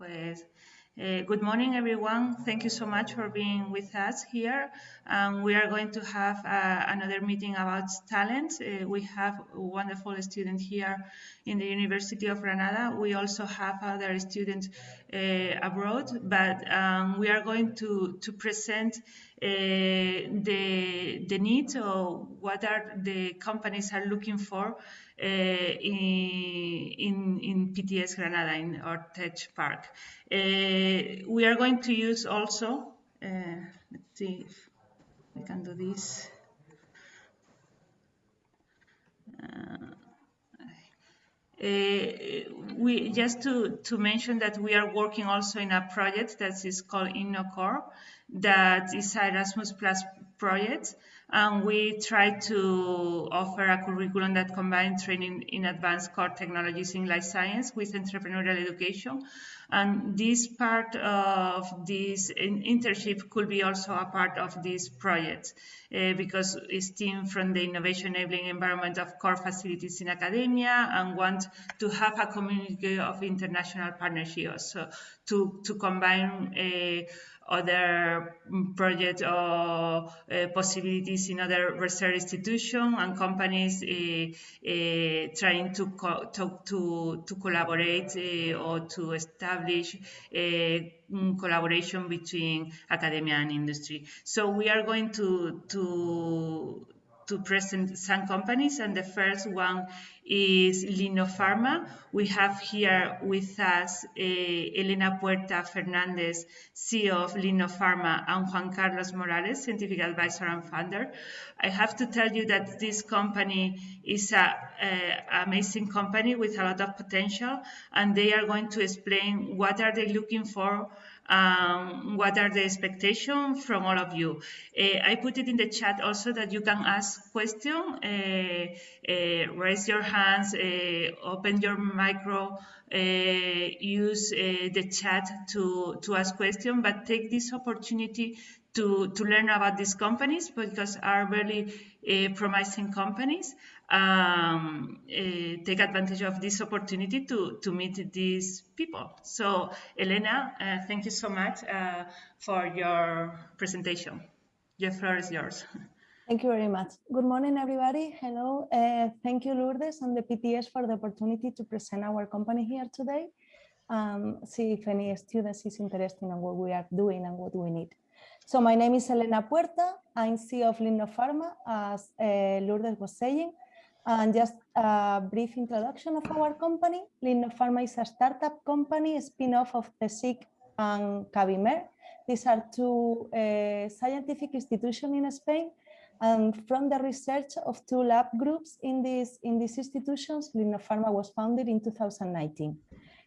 Pues, uh, good morning, everyone. Thank you so much for being with us here. Um, we are going to have uh, another meeting about talent. Uh, we have a wonderful student here in the University of Granada. We also have other students uh, abroad, but um, we are going to, to present the, the needs or what are the companies are looking for uh, in, in, in PTS Granada, in our tech park. Uh, we are going to use also, let's see if we can do this. Uh, we just to, to mention that we are working also in a project that is called InnoCore, that is Erasmus Plus project and we try to offer a curriculum that combines training in advanced core technologies in life science with entrepreneurial education. And this part of this internship could be also a part of this project uh, because it's team from the innovation enabling environment of core facilities in academia and want to have a community of international partnerships so to, to combine uh, other projects or uh, possibilities in other research institutions and companies uh, uh, trying to, to, to, to, collaborate or to establish collaboration between academia and industry. So we are going to, to to present some companies, and the first one is Linopharma. We have here with us uh, Elena Puerta Fernandez, CEO of Linopharma, and Juan Carlos Morales, scientific advisor and founder. I have to tell you that this company is an amazing company with a lot of potential, and they are going to explain what are they looking for um, what are the expectations from all of you. Uh, I put it in the chat also that you can ask questions, uh, uh, raise your hands, uh, open your micro, uh, use uh, the chat to, to ask questions, but take this opportunity to, to learn about these companies because are really promising companies um, uh, take advantage of this opportunity to, to meet these people. So, Elena, uh, thank you so much uh, for your presentation. The floor is yours. Thank you very much. Good morning, everybody. Hello. Uh, thank you, Lourdes and the PTS for the opportunity to present our company here today. Um, see if any students is interested in what we are doing and what we need. So my name is Elena Puerta. I'm CEO of Linopharma, as uh, Lourdes was saying. And just a brief introduction of our company. Lino Pharma is a startup company, a spin-off of CSIC and Cabimer. These are two uh, scientific institutions in Spain. And from the research of two lab groups in, these in these institutions, Linopharma was founded in 2019.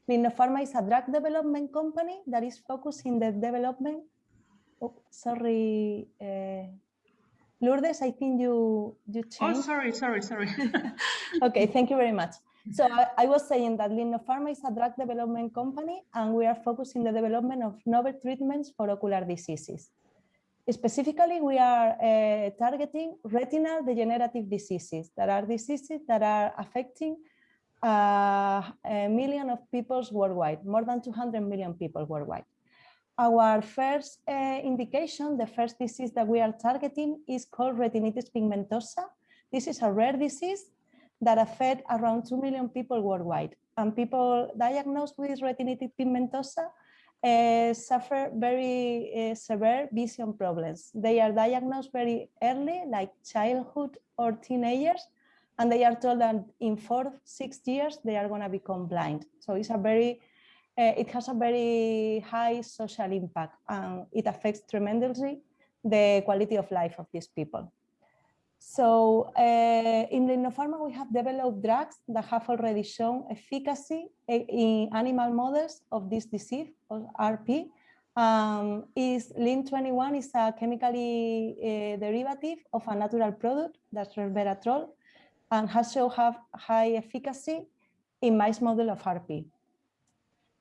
Lino Pharma is a drug development company that is focused in the development. Oh, sorry, uh, Lourdes, I think you you oh, changed. Oh, sorry, sorry, sorry. okay, thank you very much. So I, I was saying that Linopharma is a drug development company and we are focusing the development of novel treatments for ocular diseases. Specifically, we are uh, targeting retinal degenerative diseases that are diseases that are affecting uh, a million of people worldwide, more than 200 million people worldwide. Our first uh, indication, the first disease that we are targeting is called retinitis pigmentosa. This is a rare disease that affects around 2 million people worldwide. And people diagnosed with retinitis pigmentosa uh, suffer very uh, severe vision problems. They are diagnosed very early, like childhood or teenagers, and they are told that in four, six years, they are going to become blind. So it's a very uh, it has a very high social impact and it affects tremendously the quality of life of these people. So uh, in Linopharma, we have developed drugs that have already shown efficacy eh, in animal models of this disease, or RP. Um, is LIN21 is a chemically uh, derivative of a natural product, that's resveratrol, and has shown have high efficacy in mice model of RP.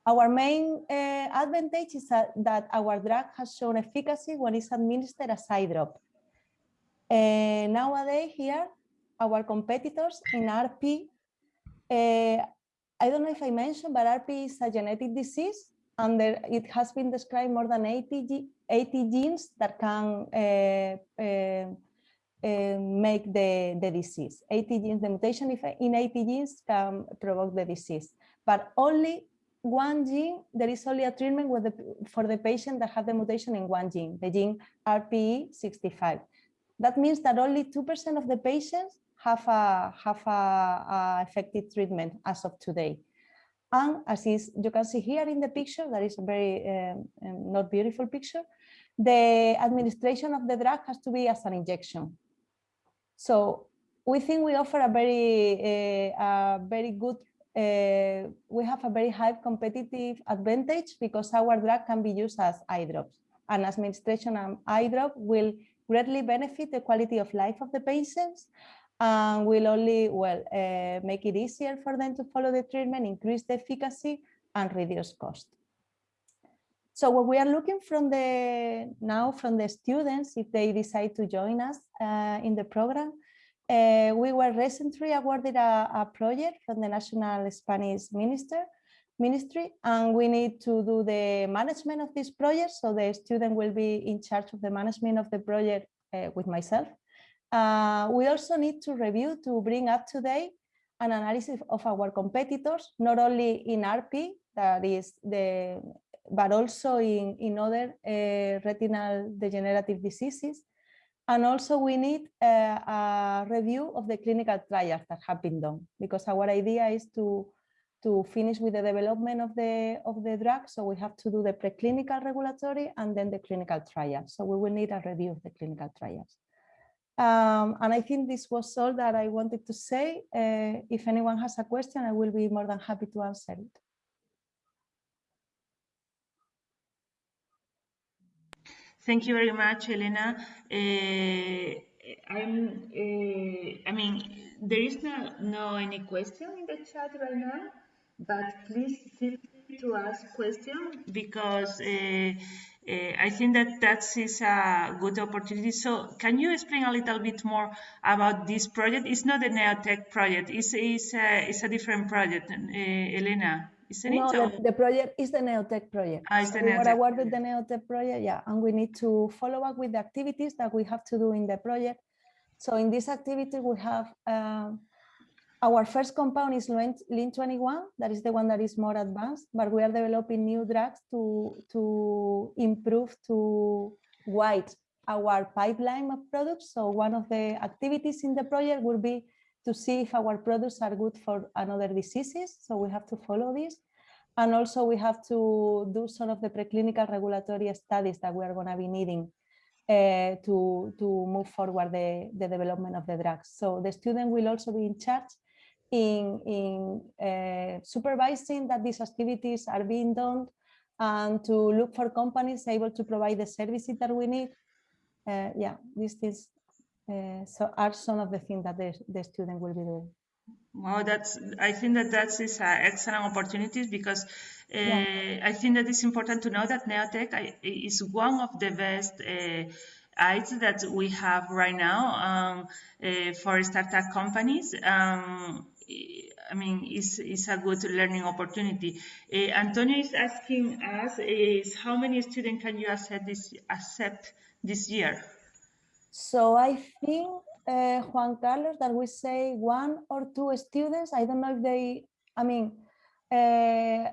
Our main uh, advantage is that, that, our drug has shown efficacy when it's administered as eye drop. Uh, nowadays here, our competitors in RP, uh, I don't know if I mentioned, but RP is a genetic disease and there, it has been described more than 80, 80 genes that can make the, the disease. 80 genes, the mutation in 80 genes can provoke the disease, but only one gene, there is only a treatment the, for the patient that have the mutation in one gene, the gene RPE65. That means that only 2% of the patients have a, have a, a effective treatment as of today. And as is, you can see here in the picture, that is a very um, um, not beautiful picture, the administration of the drug has to be as an injection. So we think we offer a very, uh, a very good, uh, we have a very high competitive advantage because our drug can be used as eye drops. And administration of eye drop will greatly benefit the quality of life of the patients and will only, well, uh, make it easier for them to follow the treatment, increase the efficacy and reduce cost. So what we are looking from the now from the students, if they decide to join us uh, in the program, uh, we were recently awarded a, a, project from the National Spanish Minister Ministry, and we need to do the management of this project. So the student will be in charge of the management of the project uh, with myself. Uh, we also need to review to bring up to date an analysis of our competitors, not only in RP, that is the, but also in, in other uh, retinal degenerative diseases. And also we need uh, a review of the clinical trials that have been done, because our idea is to, to finish with the development of the, of the drug. So we have to do the preclinical regulatory and then the clinical trials. So we will need a review of the clinical trials. Um, and I think this was all that I wanted to say. Uh, if anyone has a question, I will be more than happy to answer it. Thank you very much, Elena. Uh, I'm, uh, I mean, there is no, no any question in the chat right now, but please feel free to ask questions because uh, uh, I think that that is a good opportunity. So can you explain a little bit more about this project? It's not a Neotec project. It's, it's, a, it's a different project, uh, Elena. Isn't no? The, the, project is the Neotec project. Ah, it's the so Neotec. We were awarded the Neotec project, yeah, and we need to follow up with the activities that we have to do in the project. So in this activity, we have um, our first compound is LIN21, that is the one that is more advanced, but we are developing new drugs to, to improve, to widen our pipeline of products. So one of the activities in the project will be to see if our products are good for another diseases. So we have to follow this. And also we have to do some of the preclinical regulatory studies that we are going to be needing uh, to, to move forward the, the development of the drugs. So the student will also be in charge in, in uh, supervising that these activities are being done and to look for companies able to provide the services that we need. Uh, yeah, these things uh, so are some of the things that the, the student will be doing. Wow, that's. I think that that is an excellent opportunity because uh, yeah. I think that it's important to know that Neotec is one of the best uh, aids that we have right now um, uh, for startup companies. Um, I mean, it's, it's a good learning opportunity. Uh, Antonio is asking us is how many students can you accept this, accept this year? So I think, uh, Juan Carlos, that we say one or two students. I don't know if they, I mean, uh,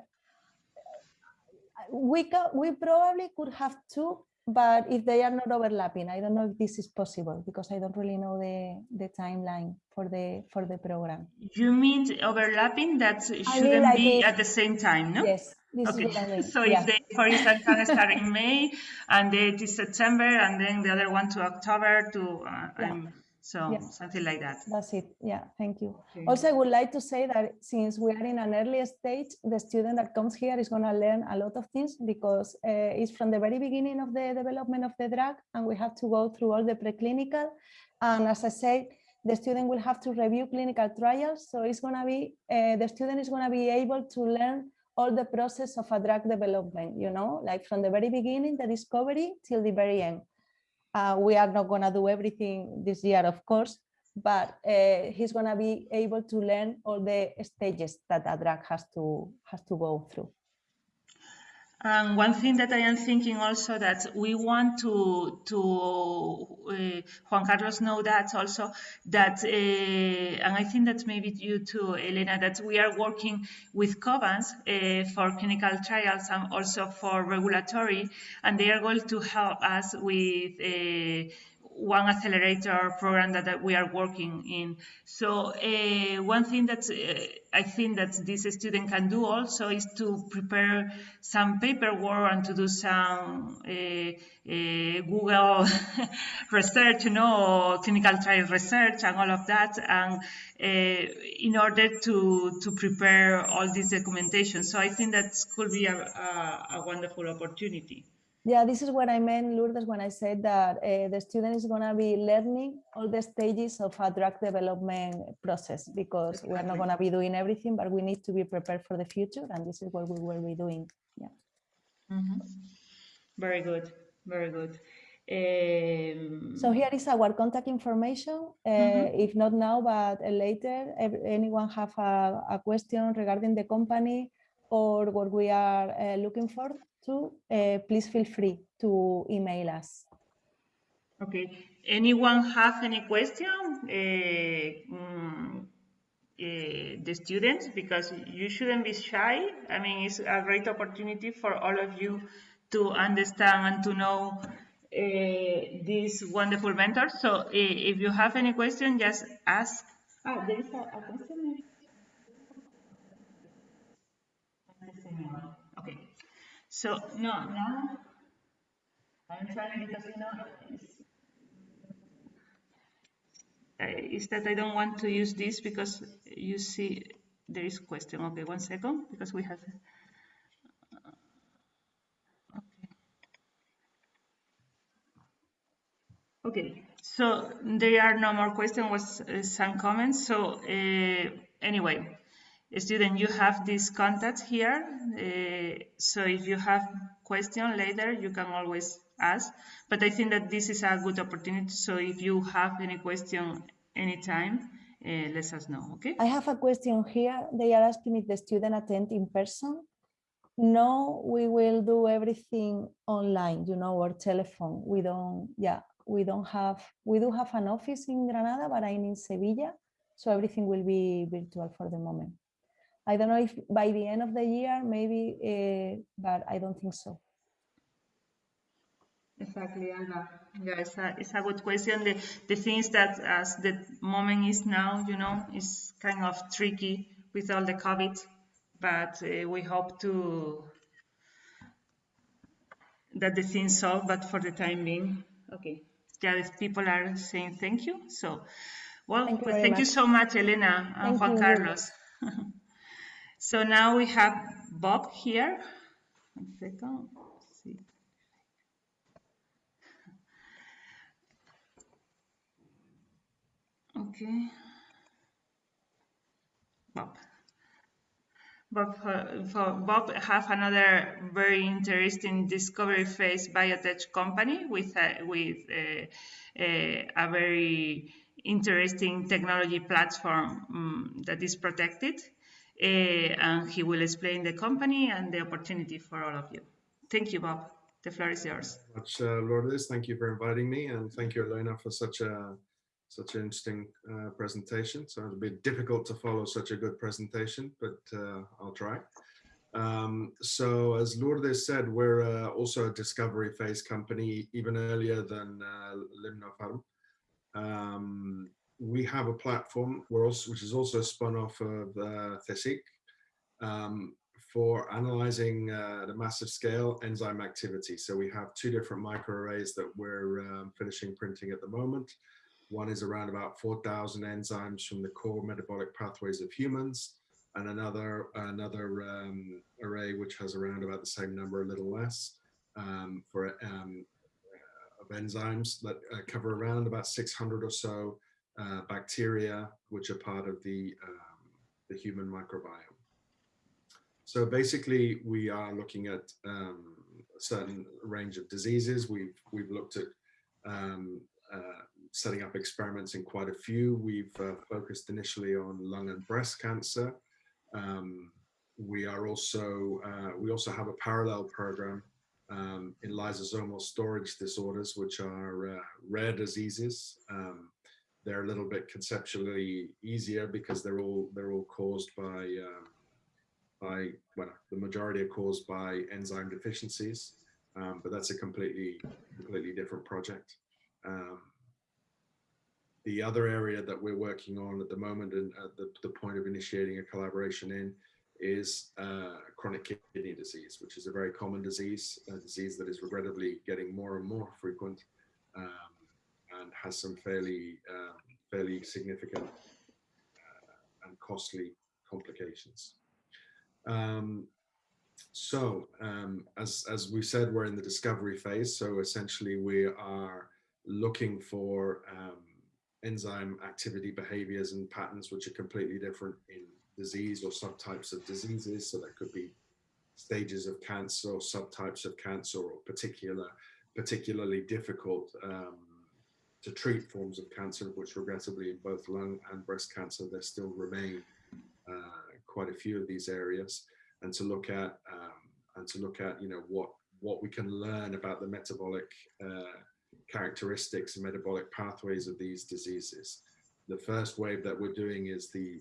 we, can, we probably could have two but if they are not overlapping, I don't know if this is possible because I don't really know the, the timeline for the for the program. You mean overlapping that shouldn't like be at the same time, no? Yes. Okay. I mean. So yeah. if they, for instance, can start in May and it is September and then the other one to October to uh, yeah. um, so yeah. something like that. That's it. Yeah, thank you. Okay. Also, I would like to say that since we are in an early stage, the student that comes here is going to learn a lot of things because uh, it's from the very beginning of the development of the drug and we have to go through all the preclinical. And as I said, the student will have to review clinical trials. So it's going to be, uh, the student is going to be able to learn all the process of a drug development, you know, like from the very beginning, the discovery till the very end. Uh, we are not going to do everything this year, of course, but uh, he's going to be able to learn all the stages that a drug has to has to go through. And one thing that I am thinking also that we want to to uh, Juan Carlos know that also that uh, and I think that maybe you too, Elena, that we are working with Covance uh, for clinical trials and also for regulatory, and they are going to help us with uh, one accelerator program that, that we are working in. So uh, one thing that uh, I think that this student can do also is to prepare some paperwork and to do some uh, Google research, you know, clinical trial research and all of that, and in order to to prepare all this documentation. So I think that could be a, a, a wonderful opportunity. Yeah, this is what I meant, Lourdes, when I said that uh, the student is going to be learning all the stages of a drug development process because exactly. we're not going to be doing everything, but we need to be prepared for the future. And this is what we will be doing. Yeah. Mm -hmm. Very good. Very good. Um, so here is our contact information. Uh, mm -hmm. If not now, but later, anyone have a, a question regarding the company or what we are uh, looking for, to, uh, please feel free to email us. Okay. Anyone have any question? Uh, mm, uh, the students, because you shouldn't be shy. I mean, it's a great opportunity for all of you to understand and to know uh, these wonderful mentors. So uh, if you have any question, just ask. Ah, there is a, a question. Okay. So no, now I'm trying because you know it's, uh, is that I don't want to use this because you see there is question. Okay, one second because we have. Okay, so there are no more questions, was uh, some comments. So uh, anyway, student, you have this contact here. Uh, so if you have question later, you can always ask. But I think that this is a good opportunity. So if you have any question anytime, uh, let us know, okay? I have a question here. They are asking if the student attend in person. No, we will do everything online, you know, or telephone. We don't, yeah, we don't have, we do have an office in Granada, but I'm in Sevilla. So everything will be virtual for the moment. I don't know if by the end of the year, maybe, uh, but I don't think so. Exactly, Alba. Yeah, it's a, it's a good question. The, the thing is that as the moment is now, you know, it's kind of tricky with all the COVID, but uh, we hope to that the things solve, but for the time being, okay. Yeah, people are saying thank you. So, well, thank you, thank you so much, Elena and thank Juan you. Carlos. So now we have Bob here. One second. Okay. Bob. Bob, uh, Bob have another very interesting discovery phase biotech company with a, with a, a, a very interesting technology platform um, that is protected uh, and he will explain the company and the opportunity for all of you. Thank you, Bob. The floor is yours. Much, uh, Lourdes. Thank you for inviting me, and thank you, Elena, for such a such an interesting uh, presentation. So it'll be difficult to follow such a good presentation, but uh, I'll try. Um, so as Lourdes said, we're uh, also a discovery phase company, even earlier than uh, Limnopharm. Um, we have a platform also, which is also spun off of uh, CSIC um, for analyzing uh, the massive scale enzyme activity. So we have two different microarrays that we're um, finishing printing at the moment. One is around about 4,000 enzymes from the core metabolic pathways of humans, and another another um, array which has around about the same number, a little less, um, for um, of enzymes that uh, cover around about 600 or so uh, bacteria, which are part of the, um, the human microbiome. So basically, we are looking at um, a certain range of diseases. We've, we've looked at um, uh, setting up experiments in quite a few. We've uh, focused initially on lung and breast cancer. Um, we are also, uh, we also have a parallel program um, in lysosomal storage disorders, which are uh, rare diseases. Um, they're a little bit conceptually easier because they're all they're all caused by um, by well the majority are caused by enzyme deficiencies, um, but that's a completely completely different project. Um, the other area that we're working on at the moment and at the, the point of initiating a collaboration in is uh, chronic kidney disease, which is a very common disease, a disease that is regrettably getting more and more frequent um, and has some fairly, um, fairly significant uh, and costly complications. Um, so um, as, as we said, we're in the discovery phase. So essentially we are looking for um, enzyme activity behaviors and patterns which are completely different in disease or subtypes of diseases. So that could be stages of cancer or subtypes of cancer or particular, particularly difficult um, to treat forms of cancer, which regrettably in both lung and breast cancer, there still remain uh, quite a few of these areas and to look at um, and to look at, you know, what, what we can learn about the metabolic uh, characteristics and metabolic pathways of these diseases. The first wave that we're doing is the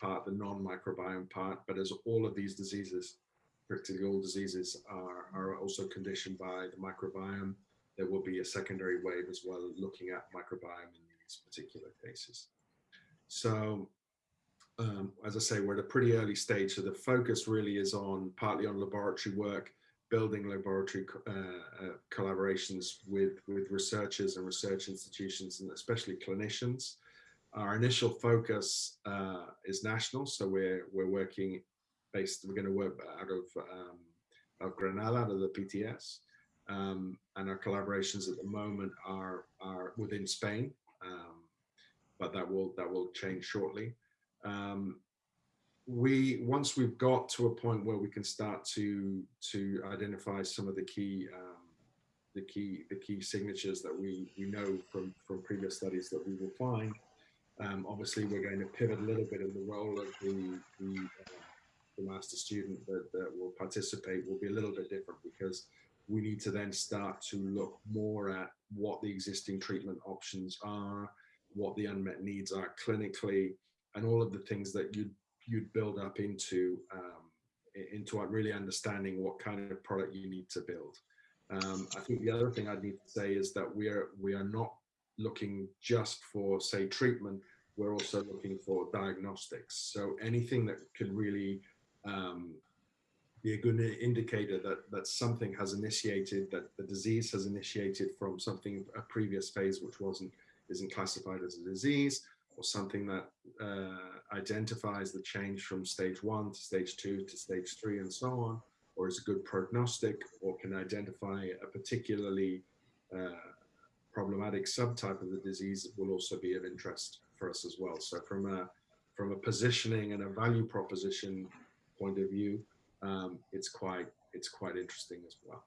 part, the non-microbiome part, but as all of these diseases, particularly all diseases are, are also conditioned by the microbiome, there will be a secondary wave as well looking at microbiome in these particular cases. So um, as I say, we're at a pretty early stage. So the focus really is on partly on laboratory work, building laboratory uh, uh, collaborations with, with researchers and research institutions, and especially clinicians. Our initial focus uh, is national, so we're we're working based. We're going to work out of um, of Granada, out of the PTS, um, and our collaborations at the moment are are within Spain, um, but that will that will change shortly. Um, we once we've got to a point where we can start to to identify some of the key um, the key the key signatures that we we know from from previous studies that we will find um, obviously, we're going to pivot a little bit in the role of the, the, uh, the master student that, that will participate will be a little bit different because we need to then start to look more at what the existing treatment options are, what the unmet needs are clinically, and all of the things that you'd, you'd build up into, um, into really understanding what kind of product you need to build. Um, I think the other thing I'd need to say is that we are, we are not looking just for, say, treatment, we're also looking for diagnostics. So anything that could really um, be a good indicator that, that something has initiated, that the disease has initiated from something, a previous phase which wasn't, isn't classified as a disease, or something that uh, identifies the change from stage one to stage two to stage three and so on, or is a good prognostic, or can identify a particularly uh, problematic subtype of the disease will also be of interest for us as well. So from a from a positioning and a value proposition point of view, um, it's quite it's quite interesting as well.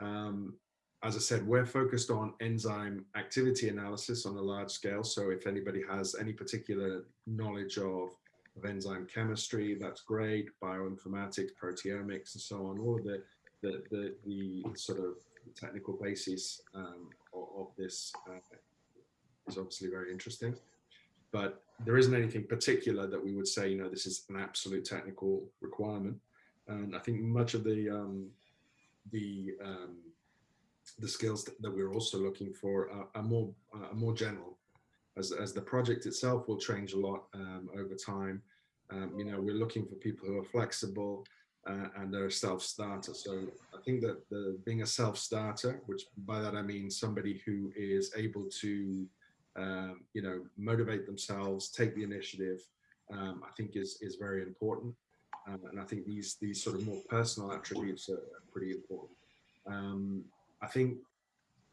Um, as I said, we're focused on enzyme activity analysis on a large scale. So if anybody has any particular knowledge of, of enzyme chemistry, that's great. Bioinformatics, proteomics, and so on. All of the the the, the sort of technical basis um, of, of, this uh, is obviously very interesting but there isn't anything particular that we would say, you know, this is an absolute technical requirement. And I think much of the um, the um, the skills that, we're also looking for are, are more are more general. As as the project itself will change a lot um, over time. Um, you know, we're looking for people who are flexible uh, and are self-starter. So I think that the being a self-starter, which by that I mean somebody who is able to um, you know, motivate themselves, take the initiative, um, I think is, is very important. Um, and I think these, these sort of more personal attributes are, pretty important. Um, I think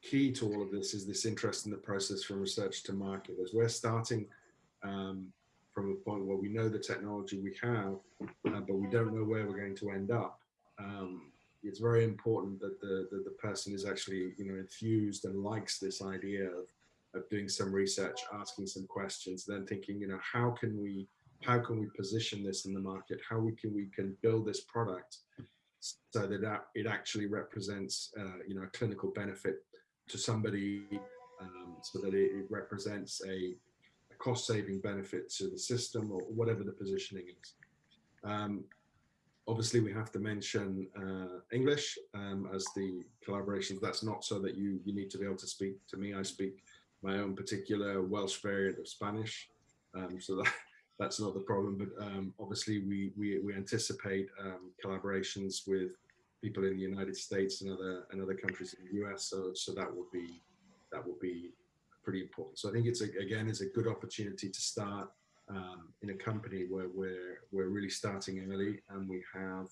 key to all of this is this interest in the process from research to market. As we're starting um, from a point where we know the technology we have, uh, but we don't know where we're going to end up. Um, it's very important that the, the, the person is actually, you know, infused and likes this idea of of doing some research, asking some questions, then thinking, you know, how can we how can we position this in the market? How we can we can build this product so that it actually represents, uh, you know, a clinical benefit to somebody, um, so that it, represents a, a cost-saving benefit to the system or whatever the positioning is. Um, obviously, we have to mention uh, English um, as the collaborations. That's not so that you you need to be able to speak to me. I speak my own particular Welsh variant of Spanish, um, so that that's not the problem. But um, obviously, we we we anticipate um, collaborations with people in the United States and other and other countries in the US. So so that would be that would be pretty important. So I think it's a, again is a good opportunity to start um, in a company where we're we're really starting early and we have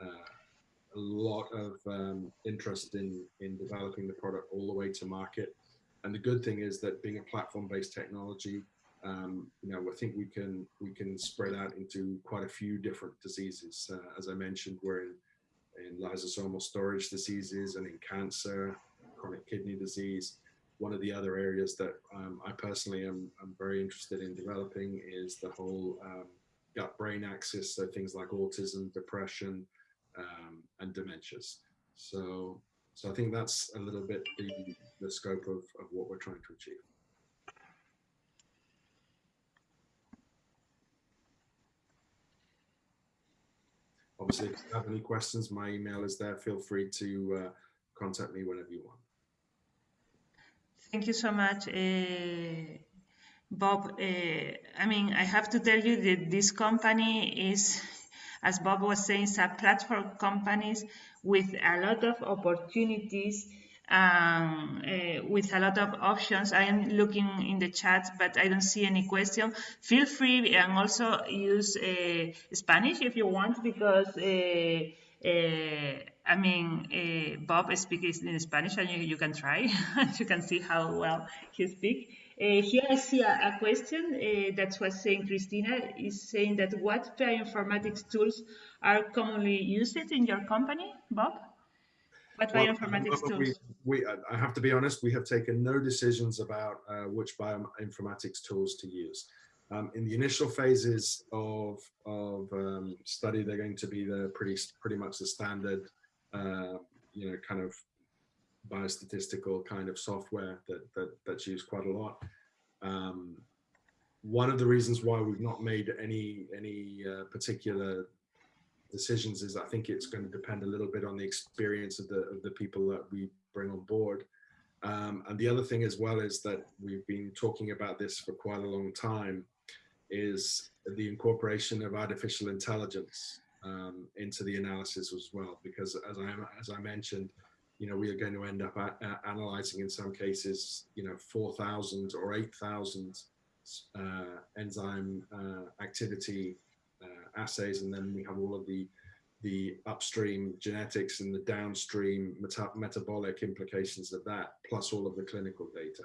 uh, a lot of um, interest in in developing the product all the way to market. And the good thing is that being a platform-based technology, um, you know, I think we can we can spread out into quite a few different diseases. Uh, as I mentioned, we're in in lysosomal storage diseases and in cancer, chronic kidney disease. One of the other areas that um, I personally am, am, very interested in developing is the whole um, gut-brain axis, so things like autism, depression, um, and dementias. So, so I think that's a little bit the, the scope of, of what we're trying to achieve. Obviously, if you have any questions, my email is there. Feel free to uh, contact me whenever you want. Thank you so much, uh, Bob. Uh, I mean, I have to tell you that this company is, as Bob was saying, a platform companies with a lot of opportunities um, uh, with a lot of options. I am looking in the chat, but I don't see any question. Feel free and also use uh, Spanish if you want, because uh, uh I mean, uh, Bob speaks in Spanish, and you, you can try. and you can see how well he speaks. Uh, here I see a, a question uh, that's what saying Christina is saying that what bioinformatics tools are commonly used in your company, Bob? What well, bioinformatics tools? We, we, I have to be honest, we have taken no decisions about uh, which bioinformatics tools to use. Um, in the initial phases of, of um, study, they're going to be the pretty, pretty much the standard, uh, you know, kind of biostatistical kind of software that, that that's used quite a lot. Um, one of the reasons why we've not made any any uh, particular decisions is I think it's going to depend a little bit on the experience of the of the people that we bring on board. Um, and the other thing as well is that we've been talking about this for quite a long time is the incorporation of artificial intelligence um, into the analysis as well. Because as I as I mentioned, you know, we are going to end up analyzing in some cases, you know, 4,000 or 8,000 uh, enzyme uh, activity uh, assays, and then we have all of the the upstream genetics and the downstream meta metabolic implications of that, plus all of the clinical data.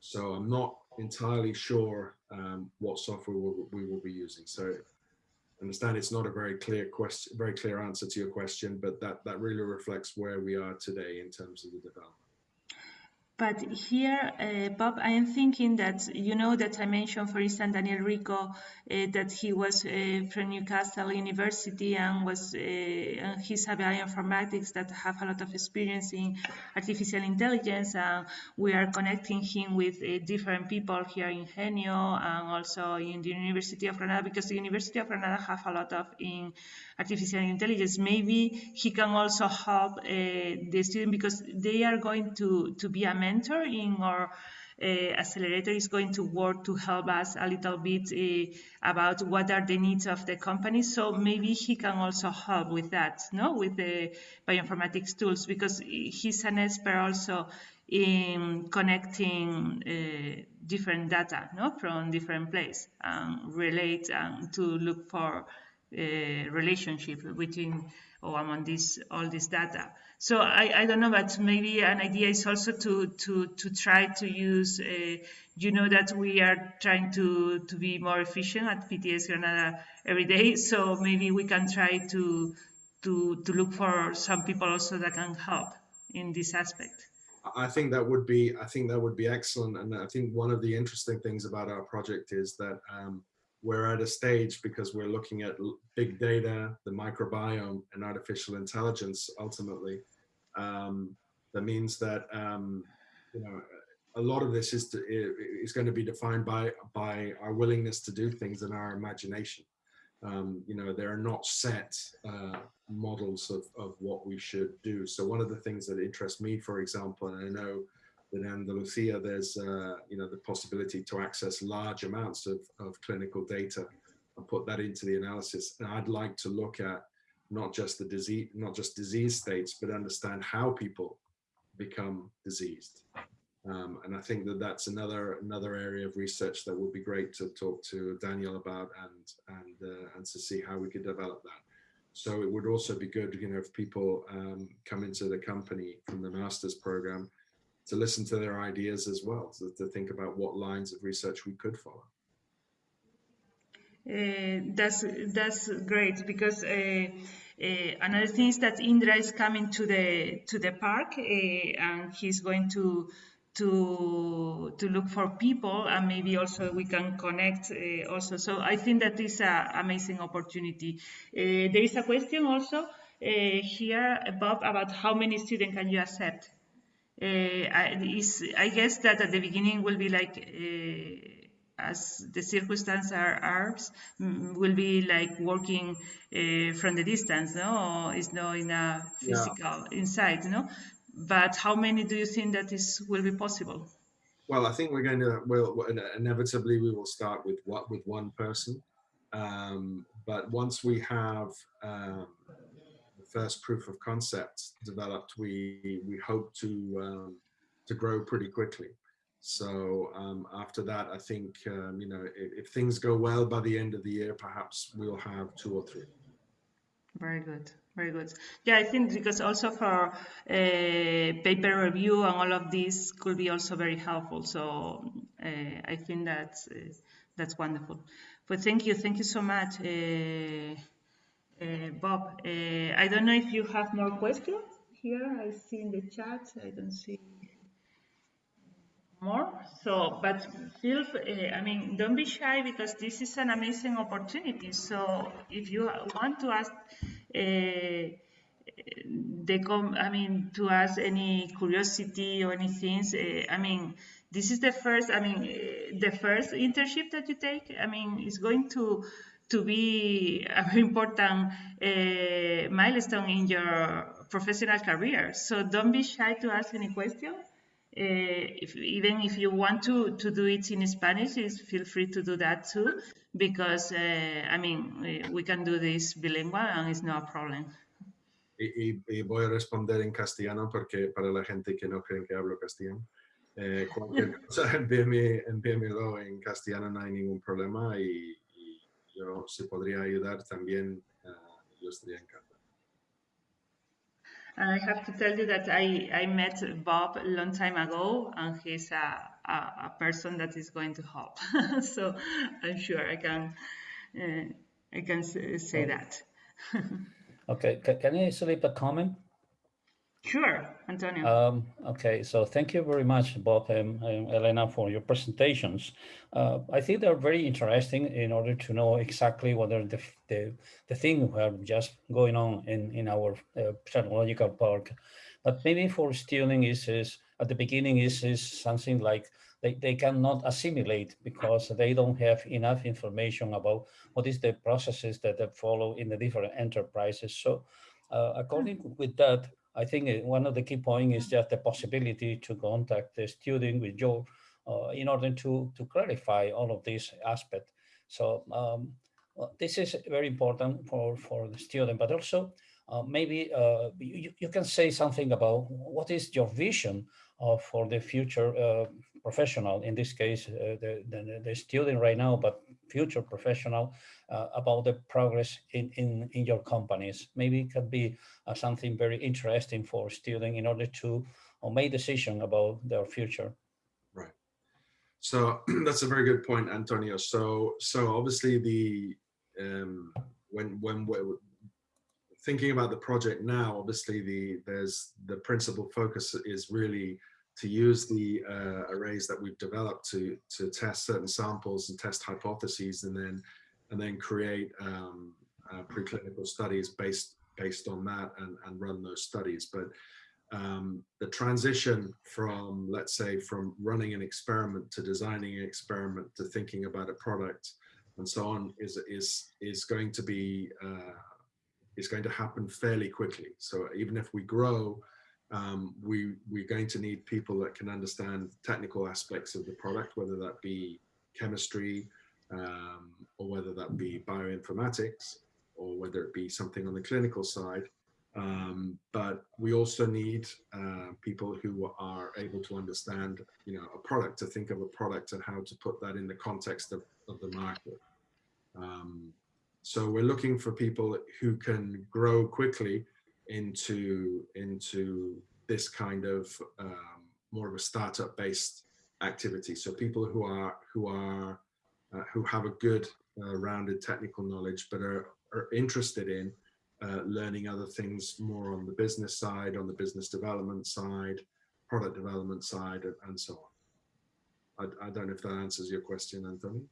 So I'm not entirely sure um, what software we'll, we will be using. So understand it's not a very clear question, very clear answer to your question, but that, that really reflects where we are today in terms of the development. But here, uh, Bob, I am thinking that you know that I mentioned, for instance, Daniel Rico, uh, that he was uh, from Newcastle University and was uh, and he's a bioinformatics that have a lot of experience in artificial intelligence, and we are connecting him with uh, different people here in GENYO and also in the University of Granada because the University of Granada have a lot of in artificial intelligence. Maybe he can also help uh, the student because they are going to, to be a mentor in our uh, accelerator is going to work to help us a little bit uh, about what are the needs of the company. So maybe he can also help with that, no, with the bioinformatics tools because he's an expert also in connecting uh, different data, no, from different places and relate and to look for uh, relationship between or among this all this data. So I, I don't know, but maybe an idea is also to to to try to use. Uh, you know that we are trying to to be more efficient at PTS Granada every day. So maybe we can try to to to look for some people also that can help in this aspect. I think that would be I think that would be excellent, and I think one of the interesting things about our project is that. Um, we're at a stage because we're looking at big data, the microbiome and artificial intelligence ultimately. Um, that means that, um, you know, a lot of this is, to, is going to be defined by, by our willingness to do things and our imagination. Um, you know, there are not set uh, models of, of what we should do. So one of the things that interests me, for example, and I know in Andalusia, there's uh, you know the possibility to access large amounts of, of clinical data and put that into the analysis. And I'd like to look at not just the disease, not just disease states, but understand how people become diseased. Um, and I think that that's another another area of research that would be great to talk to Daniel about and and uh, and to see how we could develop that. So it would also be good, you know, if people um, come into the company from the master's program to listen to their ideas as well, to, to think about what lines of research we could follow. Uh, that's that's great because uh, uh, another thing is that Indra is coming to the to the park uh, and he's going to to to look for people and maybe also we can connect uh, also. So I think that is an amazing opportunity. Uh, there is a question also here, Bob, about how many students can you accept? uh, is, I guess that at the beginning will be like, uh, as the circumstances are ours, mm, will be like working uh, from the distance, no? It's not in a physical yeah. inside, no? But how many do you think that is will be possible? Well, I think we're going to, well, inevitably we will start with what with one person. Um, but once we have um, first proof of concept developed, we we hope to um, to grow pretty quickly. So um, after that, I think um, you know if, if, things go well by the end of the year, perhaps we'll have two or three. Very good, very good. Yeah, I think because also for uh, paper review and all of this could be also very helpful. So uh, I think that's uh, that's wonderful. But thank you, thank you so much. Uh, uh, Bob, uh, I don't know if you have more questions here. I see in the chat. I don't see more. So, but feel, uh, I mean, don't be shy because this is an amazing opportunity. So, if you want to ask uh, the com, I mean, to ask any curiosity or anything, uh, I mean, this is the first, I mean, the first internship that you take. I mean, it's going to to be a very important uh, milestone in your professional career. So don't be shy to ask any question. Uh, if, even if you want to, to do it in Spanish, feel free to do that too, because, uh, I mean, we, we, can do this bilingual and it's no problem. Y, y, voy a responder en castellano porque para la gente que no cree que hablo castellano, eh, cualquier cosa envíame, envíamelo en castellano, no hay ningún problema y, yo si podría ayudar también, uh, yo estaría encantado. I have to tell you that I, I met Bob a long time ago, and he's a, a, a person that is going to help. so I'm sure I can uh, I can say that. okay, can I slip a comment? Sure, Antonio. Um, okay, so thank you very much, Bob and, and Elena, for your presentations. Uh, I think they're very interesting in order to know exactly whether the, the, the thing are just going on in, in our uh, technological park. But maybe for stealing is, is at the beginning is, is something like they, they cannot assimilate because they don't have enough information about what is the processes that they follow in the different enterprises. So uh, according with that, I think uh, one of the key points is just the possibility to contact the student with Joe uh, in order to, to clarify all of these aspects. So um, well, this is very important for, for the student, but also uh, maybe uh, you, you can say something about what is your vision of, for the future uh, professional, in this case, uh, the, the, the, student right now, but future professional uh, about the progress in, in, in your companies. Maybe it could be uh, something very interesting for students in order to uh, make decision about their future. Right. So that's a very good point, Antonio. So, so obviously the, um, when, when we're thinking about the project now, obviously the, there's the principal focus is really to use the uh, arrays that we've developed to to test certain samples and test hypotheses and then and then create um, uh, preclinical studies based based on that and, and run those studies. But um, the transition from, let's say, from running an experiment to designing an experiment to thinking about a product and so on is is is going to be uh, is going to happen fairly quickly. So even if we grow, um, we we're going to need people that can understand technical aspects of the product, whether that be chemistry um, or whether that be bioinformatics or whether it be something on the clinical side. Um, but we also need uh, people who are able to understand, you know, a product, to think of a product and how to put that in the context of, of the market. Um, so we're looking for people who can grow quickly into into this kind of um, more of a startup based activity. So people who are who are uh, who have a good uh, rounded technical knowledge, but are, are interested in uh, learning other things more on the business side, on the business development side, product development side, and, and so on. I, I, don't know if that answers your question, Anthony.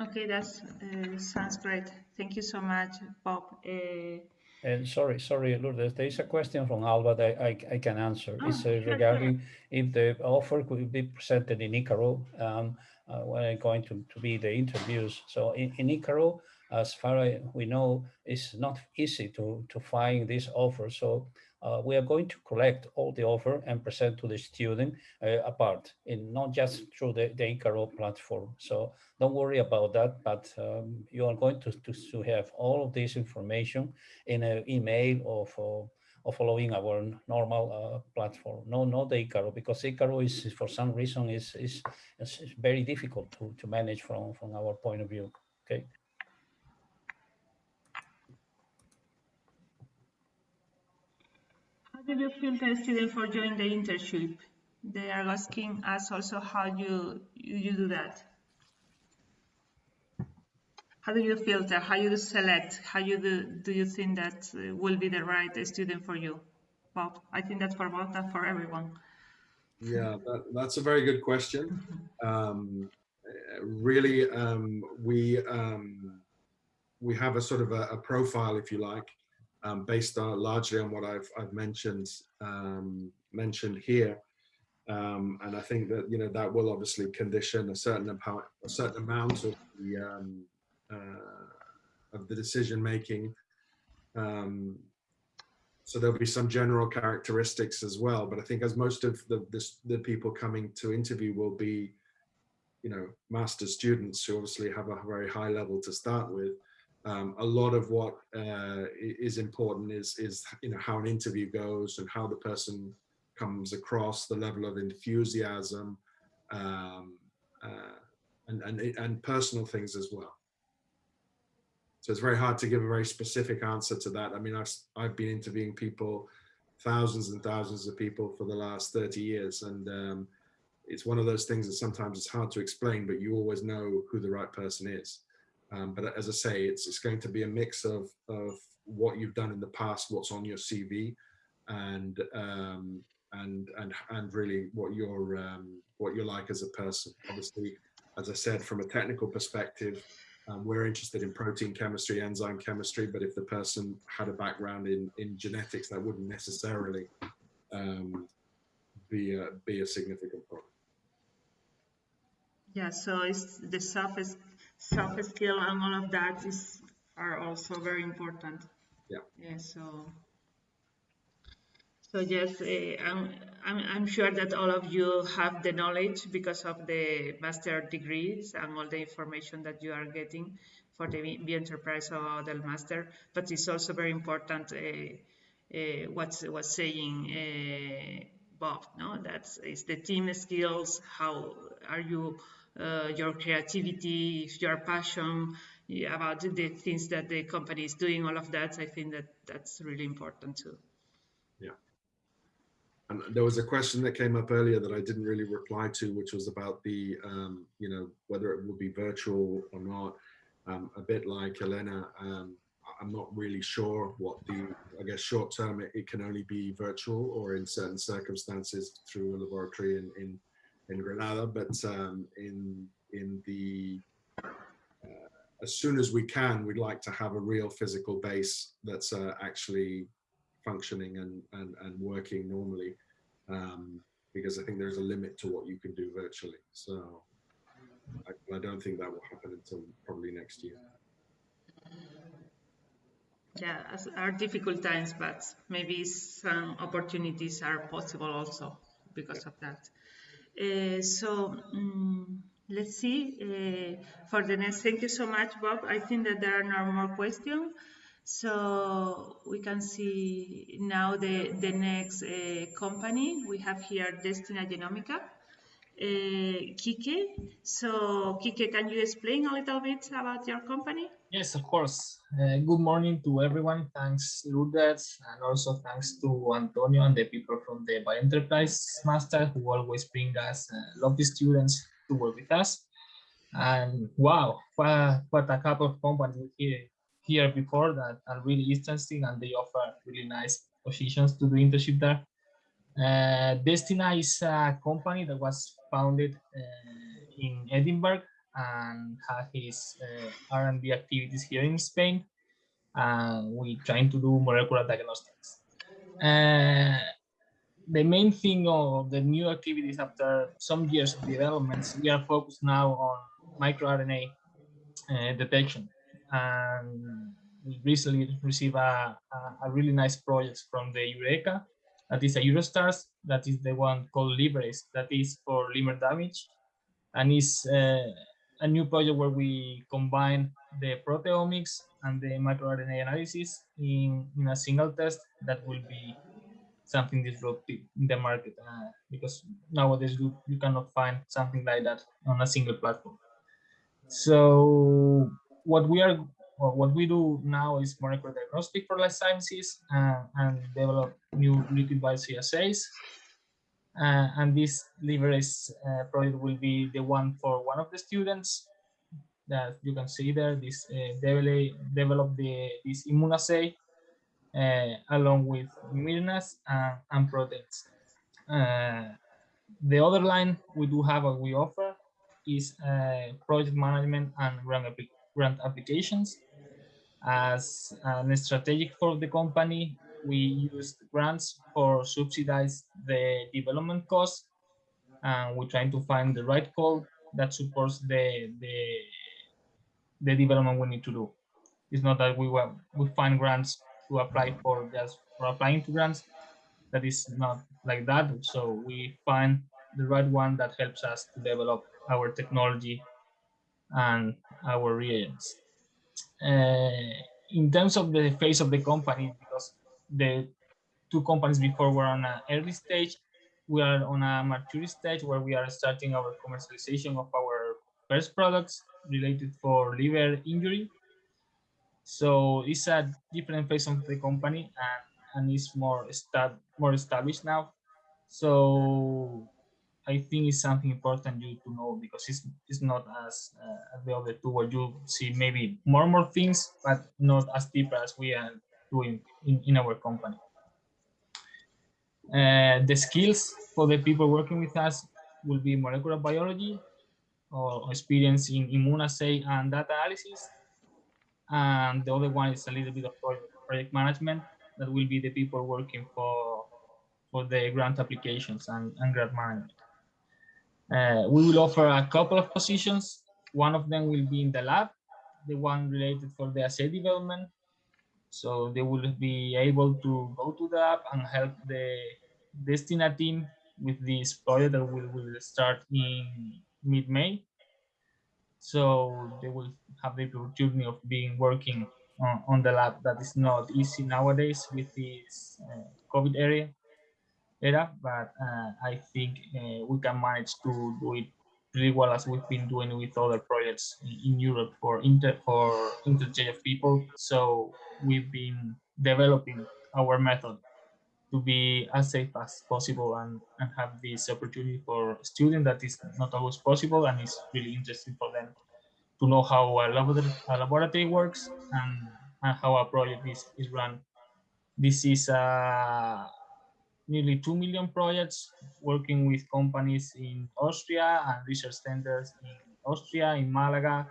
Okay, that uh, sounds great. Thank you so much, Bob. Uh, and sorry, sorry, Lourdes, there is a question from Alba that I, I can answer. Oh, it's uh, regarding if the offer could be presented in Icaro um, uh, when I'm going to, to be the interviews. So in, in Icaro, as far as we know, it's not easy to, to find this offer. So uh, we are going to collect all the offer and present to the student uh, apart, in not just through the, the Icaro platform. So don't worry about that, but um, you are going to, to, to, have all of this information in an email of, of following our normal uh, platform. No, not the Icaro, because Icaro is, for some reason, is, is, is very difficult to, to manage from, from our point of view, okay? How do you filter students for joining the internship? They are asking us also how you you do that. How do you filter? How you select? How you do? Do you think that uh, will be the right student for you, Bob? I think that's for Bob, not for everyone. Yeah, that, that's a very good question. Um, really, um, we um, we have a sort of a, a profile, if you like, um, based on largely on what I've, I've mentioned um, mentioned here. Um, and I think that you know that will obviously condition a certain amount a certain amount of the um, uh, of the decision making. Um, so there'll be some general characteristics as well. But I think as most of the this, the people coming to interview will be, you know, master students who obviously have a very high level to start with um, a lot of what uh, is important is is you know how an interview goes and how the person comes across, the level of enthusiasm, um, uh, and, and and personal things as well. So it's very hard to give a very specific answer to that. I mean, I've I've been interviewing people, thousands and thousands of people for the last 30 years, and um, it's one of those things that sometimes it's hard to explain, but you always know who the right person is. Um, but as I say, it's, it's going to be a mix of, of what you've done in the past, what's on your CV, and um, and and and really what you're um, what you're like as a person. Obviously, as I said, from a technical perspective, um, we're interested in protein chemistry, enzyme chemistry. But if the person had a background in in genetics, that wouldn't necessarily um, be a, be a significant problem. Yeah, so it's the soft soft skill and all of that is are also very important. Yeah. Yeah. So. So yes, uh, I'm, I'm, I'm sure that all of you have the knowledge because of the master degrees and all the information that you are getting for the B enterprise or the master. But it's also very important uh, uh, what's what's saying uh, Bob. No, that's is the team skills. How are you your creativity, if your passion about the things that the company is doing, all of that, I think that that's really important too. Yeah. And there was a question that came up earlier that I didn't really reply to, which was about the, um, you know, whether it will be virtual or not. Um, a bit like Elena, um, I'm not really sure what the, I guess short term it, it, can only be virtual or in certain circumstances through a laboratory in, in, in Granada, but um, in, in the, uh, as soon as we can, we'd like to have a real physical base that's uh, actually functioning and, and, and working normally. Um, because I think there's a limit to what you can do virtually. So I, I don't think that will happen until probably next year yeah are difficult times but maybe some opportunities are possible also because of that uh, so um, let's see uh, for the next thank you so much bob i think that there are no more questions so we can see now the the next uh, company we have here destina genomica Kike. So, Kike, can you explain a little bit about your company? Yes, of course. Uh, good morning to everyone. Thanks, Lourdes, and also thanks to Antonio and the people from the Bioenterprise Master who always bring us uh, lovely students to work with us. And wow, what, what a couple of companies here, here before that are really interesting and they offer really nice positions to do internship there. Uh, Destina is a company that was founded uh, in Edinburgh and had his uh, R&D activities here in Spain. And we trying to do molecular diagnostics. Uh, the main thing of the new activities after some years of developments, we are focused now on microRNA uh, detection. And we recently received a, a, a, really nice project from the Eureka that is a Eurostars, that is the one called Libres, that is for liver damage, and is uh, a new project where we combine the proteomics and the microRNA analysis in, in a single test that will be something disruptive in the market uh, because nowadays you, you cannot find something like that on a single platform. So what we are well, what we do now is molecular diagnostic for life sciences uh, and develop new liquid biopsy assays. Uh, and this Libres uh, project will be the one for one of the students that you can see there. This uh, develop, develop the this immunoassay uh, along with miRNAs and, and proteins. Uh, the other line we do have what we offer is project management and grant, grant applications as an strategic for the company, we used grants for subsidize the development costs, and we're trying to find the right code that supports the the the development we need to do. It's not that we will we find grants to apply for just for applying to grants. That is not like that. So we find the right one that helps us to develop our technology and our reagents. Uh, in terms of the face of the company, because the two companies before were on an early stage, we are on a mature stage where we are starting our commercialization of our first products related for liver injury. So it's a different phase of the company and, and it's more, estab more established now. So I think it's something important you to know because it's it's not as uh, the other two where you see maybe more and more things, but not as deep as we are doing in, in our company. Uh, the skills for the people working with us will be molecular biology or experience in immunoassay and data analysis. And the other one is a little bit of project management that will be the people working for for the grant applications and, and grant management. Uh, we will offer a couple of positions. One of them will be in the lab, the one related for the assay development. So they will be able to go to the lab and help the Destina team with this project that will, will start in mid-May. So they will have the opportunity of being working on, on, the lab that is not easy nowadays with this uh, COVID area era, but uh, I think uh, we can manage to do it well as we've been doing with other projects in, in Europe for inter for interchange of people. So we've been developing our method to be as safe as possible and, and have this opportunity for students that is not always possible and it's really interesting for them to know how a laboratory, a laboratory works and and how a project is, is run. This is uh, nearly 2 million projects working with companies in Austria and research centers in Austria, in Malaga,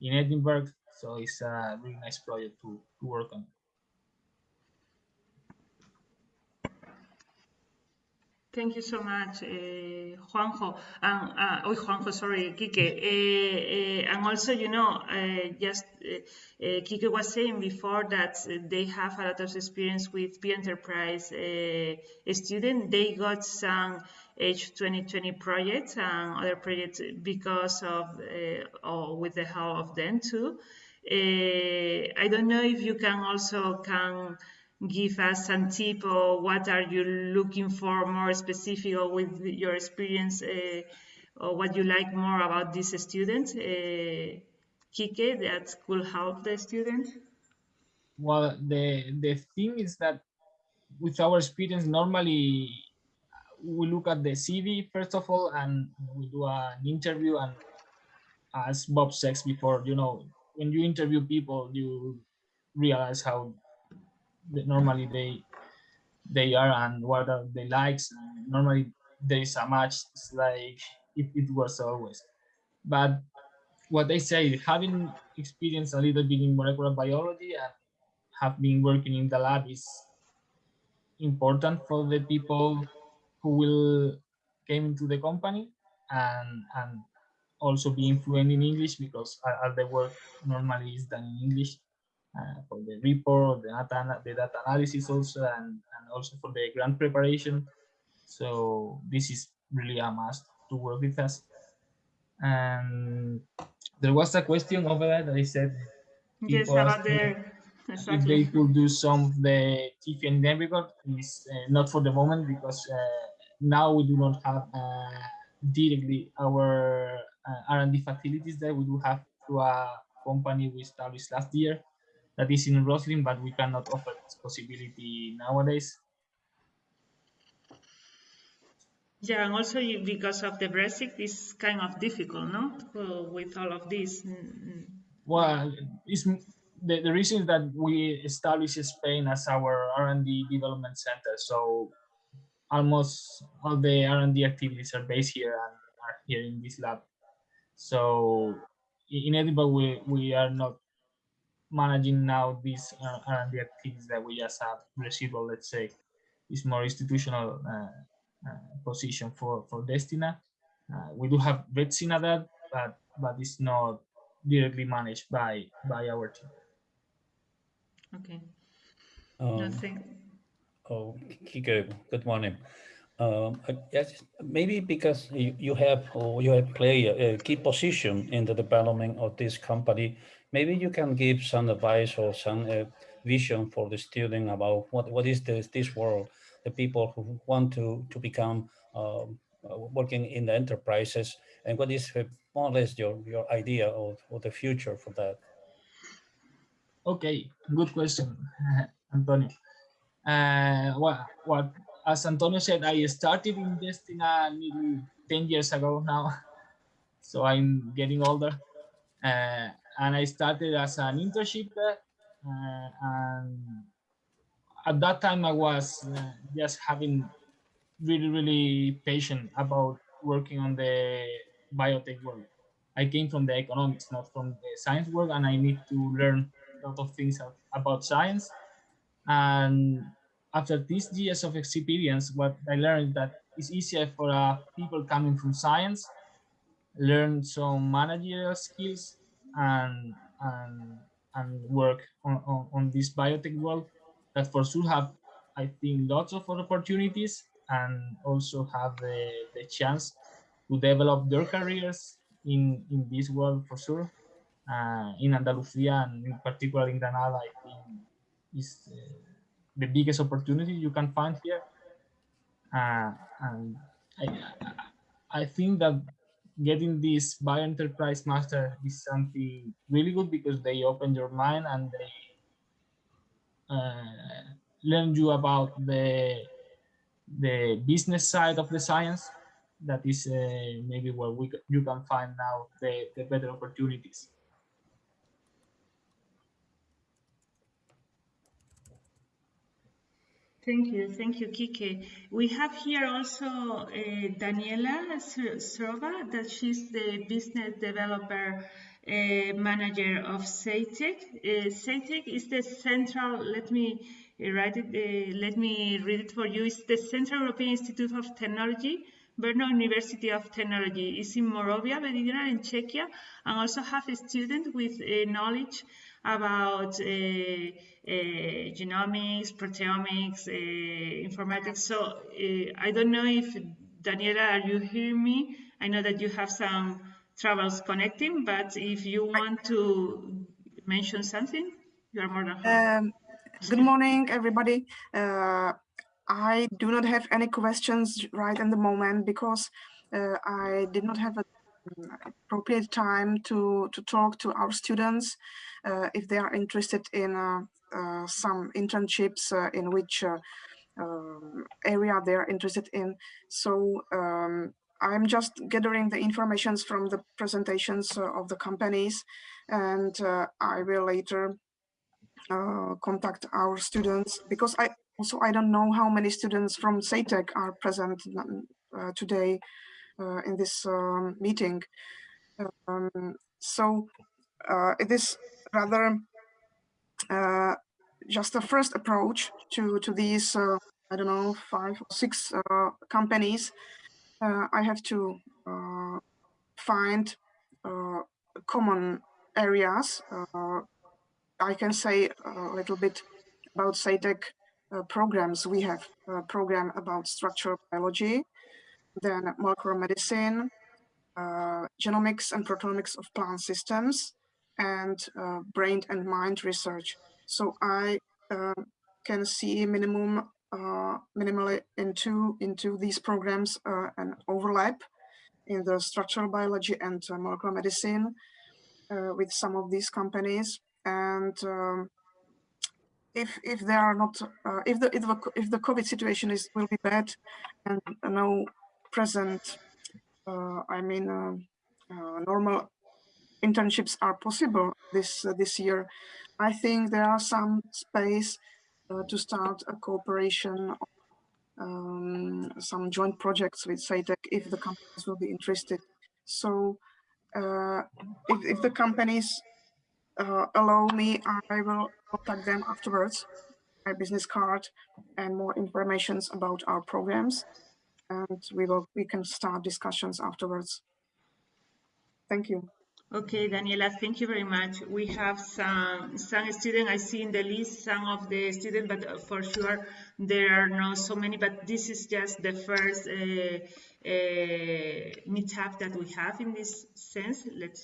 in Edinburgh. So it's a really nice project to, to work on. Thank you so much, uh, Juanjo. And, uh, oh, Juanjo, sorry, Kike. Uh, uh, and also, you know, just Kike was saying before that they have a lot of experience with P Enterprise students. They got some H2020 projects and other projects because of, or with the help of them too. I don't know if you can also can give us some tip or what are you looking for more specific or with your experience uh, or what you like more about these students? Uh, Kike that could help the student. Well the the thing is that with our experience normally we look at the CV first of all and we do an interview and as Bob says before you know when you interview people you realize how normally they they are and what are the likes. Normally there is a match like it, it was always. But what they say having experienced a little bit in molecular biology and have been working in the lab is important for the people who will came into the company and and also being fluent in English because all the work normally is done in English uh, for the report, the data, the data analysis also, and, and also for the grant preparation. So this is really a must to work with us. And there was a question over there that I said, yes, about the, exactly. if they could do some of the TIFI and Navigator, is uh, not for the moment because uh, now we do not have uh, directly our uh, R&D facilities there. We do have through a company we established last year that is in Roslin, but we cannot offer this possibility nowadays. Yeah, and also because of the Brexit, it's kind of difficult, no, with all of this. Well, it's the, the reason is that we established Spain as our R&D development center. So almost all the R&D activities are based here and are here in this lab. So in Edinburgh, we, we are not managing now these uh, R&D activities that we just have receivable, let's say, is more institutional uh, uh, position for for Destina. Uh, we do have Vetsina that, but but it's not directly managed by by our team. Okay. Um, Nothing. Oh, Kike, good morning. Um, yes, maybe because you, you have or you have played a, a key position in the development of this company, maybe you can give some advice or some uh, vision for the student about what, what is this, this world, the people who want to, to become uh, working in the enterprises, and what is uh, more or less your, your idea of, of the future for that? Okay, good question, Antonio. Uh, what, as Antonio said, I started investing Destina nearly 10 years ago now, so I'm getting older. Uh, and I started as an internship uh, and at that time I was uh, just having really, really patient about working on the biotech world. I came from the economics, not from the science world, and I need to learn a lot of things about science. And after these years of experience, what I learned that it's easier for uh, people coming from science learn some managerial skills and and and work on, on, on this biotech world that for sure have I think lots of opportunities and also have the, the chance to develop their careers in, in this world for sure. Uh, in Andalusia and in particular in Granada, I think is uh, the biggest opportunity you can find here. Uh, and I, I think that getting this bio enterprise master is something really good because they open your mind and they uh, learn you about the the business side of the science that is uh, maybe where we you can find now the, the better opportunities Thank you, thank you, Kike. We have here also uh, Daniela Serova, that she's the business developer uh, manager of CEITEC. Uh, CEITEC is the central, let me write it, uh, let me read it for you. It's the Central European Institute of Technology, Brno University of Technology. is in Moravia, Meridional in Czechia, and also have a student with uh, knowledge about uh, uh, genomics, proteomics, uh, informatics. So I don't know if, Daniela, are you hearing me? I know that you have some troubles connecting, but if you want to mention something, you are more than welcome. Um, good morning, everybody. Uh, I do not have any questions right in the moment because uh, I did not have a appropriate time to, to talk to our students uh, if they are interested in uh, uh, some internships in which um, area they are interested in. So um, I'm just gathering the informations from the presentations of the companies and I will later uh, contact our students because I also I don't know how many students from CEITEC are present uh, today uh, in this um, meeting. Um, so uh, it is rather uh, just a first approach to to these I don't know five or six companies. I have to find common areas. I can say a little bit about uh, programs. We have a program about structural biology, then molecular medicine, uh, genomics and proteomics of plant systems, and uh, brain and mind research. So I uh, can see minimum uh, minimally into into these programs uh, an overlap in the structural biology and uh, molecular medicine with some of these companies. And um, if if they are not if the if the if the COVID situation is will be bad and no present, uh, I mean, uh, uh, normal internships are possible this this year. I think there are some space to start a cooperation um, some joint projects with CEITEC if the companies will be interested. So uh, if, if, the companies uh, allow me, I will contact them afterwards, my business card and more informations about our programs and we will we can start discussions afterwards. Thank you. Okay, Daniela, thank you very much. We have some some students, I see in the list some of the students, but for sure there are not so many, but this is just the first uh, uh, meetup that we have in this sense. Let's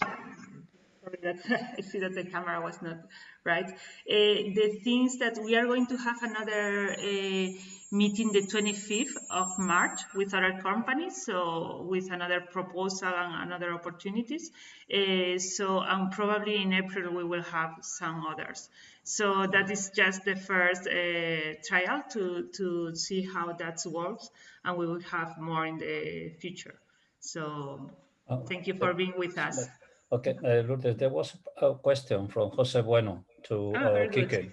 sorry that I see that the camera was not right. Uh, the things that we are going to have another uh, meeting the 25th of March with other companies, so with another proposal and another opportunities. Uh, so and probably in April we will have some others. So that is just the first uh, trial to, to see how that works and we will have more in the future. So oh, thank you for being with us. Okay, uh, Lourdes, there was a question from Jose Bueno to ah, uh, Kike.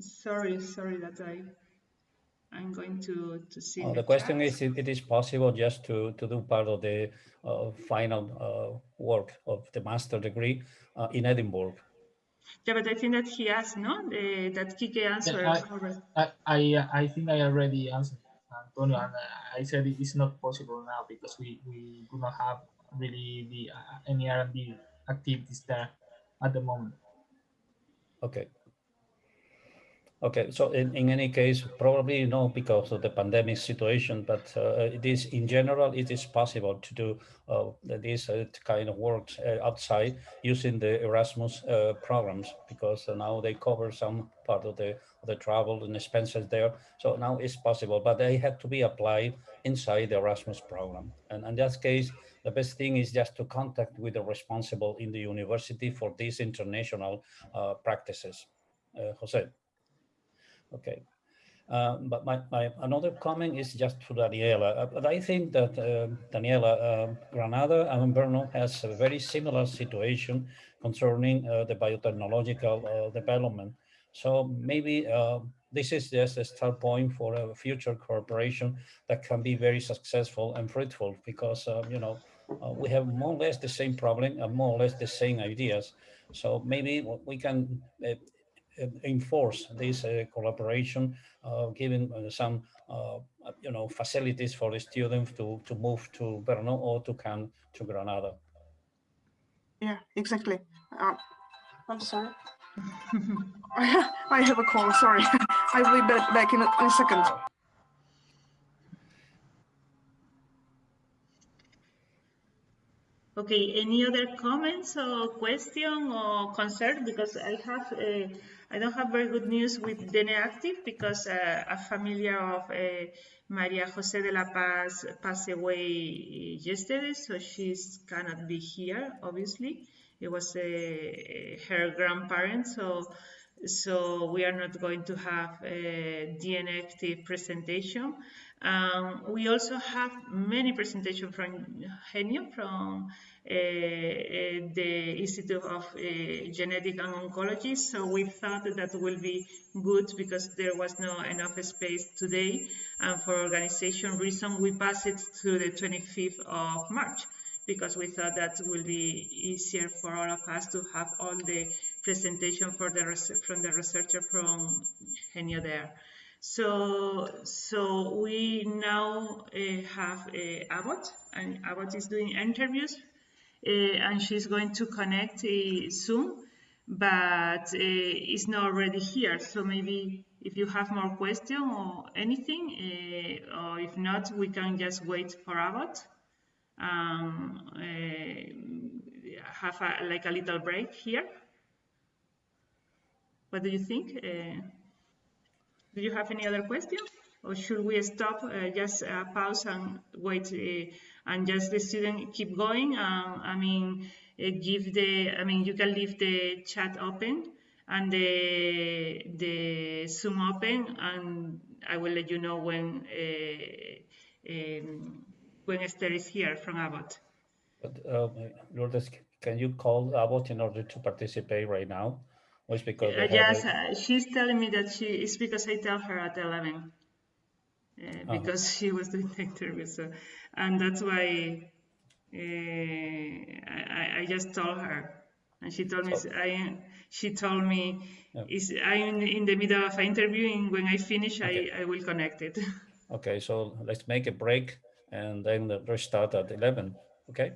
Sorry, sorry that I, I'm going to, to see. Oh, the, the question is if it is possible just to, to do part of the uh, final uh, work of the master degree uh, in Edinburgh. Yeah, but I think that he asked, no? The, that Kike answered. Yeah, I, I, I, I think I already answered, Antonio, and I said it is not possible now because we, we do not have really the uh, any R&D activities there at the moment. Okay. Okay, so in, in any case, probably not because of the pandemic situation, but uh, it is in general, it is possible to do uh, this uh, kind of work uh, outside using the Erasmus uh, programs because now they cover some part of the, the travel and expenses there. So now it's possible, but they had to be applied inside the Erasmus program. And in that case, the best thing is just to contact with the responsible in the university for these international uh, practices. Uh, Jose. Okay. Uh, but my, my another comment is just to Daniela. But I think that uh, Daniela, uh, Granada and Brno has a very similar situation concerning uh, the biotechnological uh, development. So maybe this is just a start point for a future cooperation that can be very successful and fruitful because, uh, you know, uh, we have more or less the same problem and more or less the same ideas. So maybe we can uh, uh enforce this uh, collaboration, uh, giving some, you know, facilities for the students to, to move to Brno or to come to Granada. Yeah, exactly. I'm sorry. I have a call, sorry. I will be back in a, in a second. Okay, any other comments or question or concern? Because I have, uh, I don't have very good news with DENE Active because uh, a familiar of uh, Maria Jose de la Paz passed away yesterday, so she cannot be here, obviously. It was uh, her grandparent, so so we are not going to have a DENE Active presentation. Um, we also have many presentations from GENYO, from uh, uh, the Institute of uh, Genetic and Oncology. So we thought that, will be good because there was no enough space today. And for organization reason, we passed it to the 25th of March because we thought that will be easier for all of us to have all the presentation for the from the researcher from GENYO there. So, so we now uh, have uh, Abbott, and Abbott is doing interviews, uh, and she's going to connect uh, soon, but uh, it's not already here. So maybe if you have more question or anything, uh, or if not, we can just wait for Abbott. Um, have a, like a little break here. What do you think? Do you have any other question? Or should we stop, uh, just uh, pause and wait uh, and just the student keep going? Um, I mean, uh, give the, I mean, you can leave the chat open and the, the Zoom open and I will let you know when, uh, um, when Esther is here from Abbott. But, uh, Lourdes, can you call Abbott in order to participate right now? Or because uh, yes, uh, she's telling me that she it's because I tell her at 11 uh, uh-huh. because she was doing the interview. So, and that's why uh, I, I just told her, and she told me I she told me is I'm in the middle of an interview, and when I finish, okay. I I will connect it. Okay, so let's make a break and then restart at 11. Okay.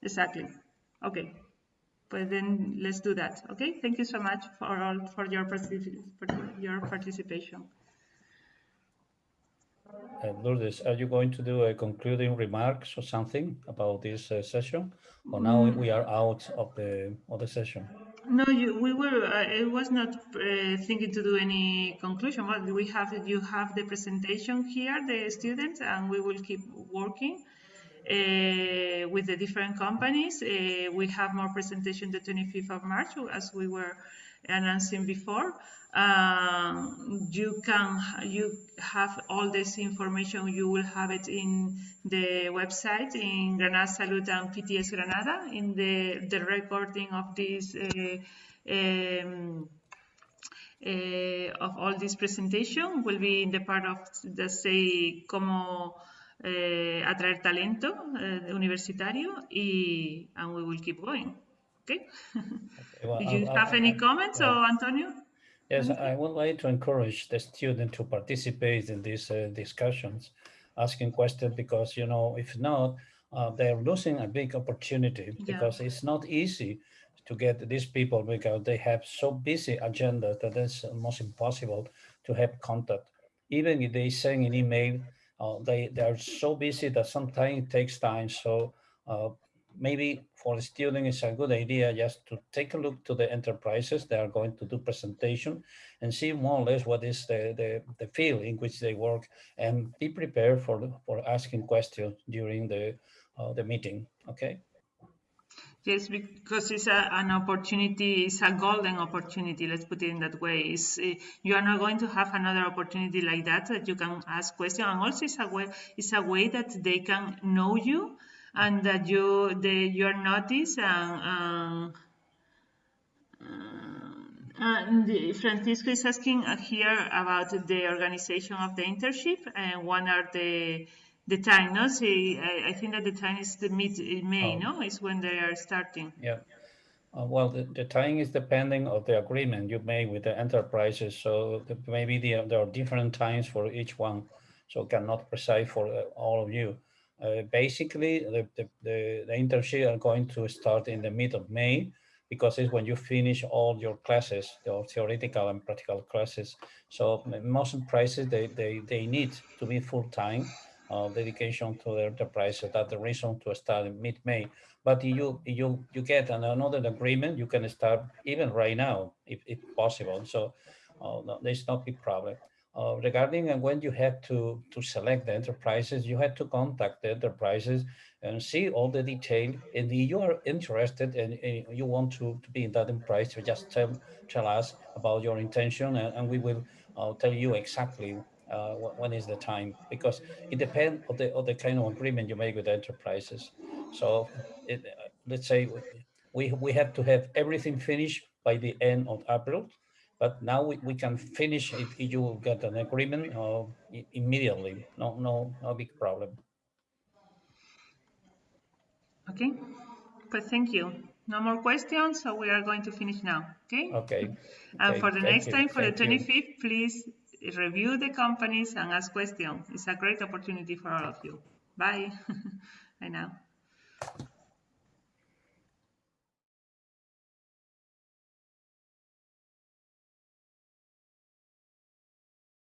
Exactly. Okay but then let's do that. Okay, thank you so much for all for your for your participation. Uh, Lourdes, are you going to do a concluding remarks or something about this uh, session, or now mm. we are out of the of the session? No, you, we were. Uh, I was not uh, thinking to do any conclusion. But we have you have the presentation here, the students, and we will keep working. Uh, with the different companies. Uh, we have more presentation the 25th of March, as we were announcing before. Um, you can you have all this information. You will have it in the website in Granada Salud and PTS Granada in the the recording of this. Uh, um, uh, of all this presentation will be in the part of the say como eh, atraer talento eh, universitario y and we will keep going. Okay. okay well, you I'll, have I'll, any comments, or Antonio? Yes, I would like to encourage the student to participate in these uh, discussions, asking questions because you know if not, uh, they're losing a big opportunity yeah. because it's not easy to get these people because they have so busy agenda that it's almost impossible to have contact. Even if they send an email, uh, they, they are so busy that sometimes it takes time. So uh, maybe for the student, it's a good idea just to take a look to the enterprises they are going to do presentation and see more or less what is the, the, the field in which they work and be prepared for, for asking questions during the, uh, the meeting, okay? Yes, because it's a, an opportunity, it's a golden opportunity, let's put it in that way. It's, uh, you are not going to have another opportunity like that, that you can ask questions. And also it's a way, it's a way that they can know you and that you, they, you are noticed and, um, uh, Uh, Francisco is asking here about the organization of the internship and when are the the time. No, see, I, I think that the time is the mid May. Oh. No, is when they are starting. Yeah. Uh, well, the, the time is depending of the agreement you make with the enterprises. So the, maybe the, there are different times for each one. So cannot precise for uh, all of you. Uh, basically, the, the, the, the internship are going to start in the mid of May because it's when you finish all your classes, your theoretical and practical classes. So most enterprises, they, they, they need to be full-time uh, dedication to the enterprise. So that's the reason to start in mid-May. But you you you get another agreement, you can start even right now, if, if possible. So uh, no, there's no big problem. Uh, regarding and when you have to to select the enterprises, you have to contact the enterprises and see all the detail. And if you are interested and, and you want to, to be in that enterprise, just tell tell us about your intention, and, and we will uh, tell you exactly uh, when is the time because it depends on the, on the kind of agreement you make with enterprises. So it, uh, let's say we, we have to have everything finished by the end of April, but now we, we can finish it if you get an agreement uh, immediately. No, no, no big problem. Okay, but thank you. No more questions, so we are going to finish now. Okay. Okay. And okay. for the Thank next you. time, for Thank the you. 25th, please review the companies and ask questions. It's a great opportunity for all of you. Bye. Bye now.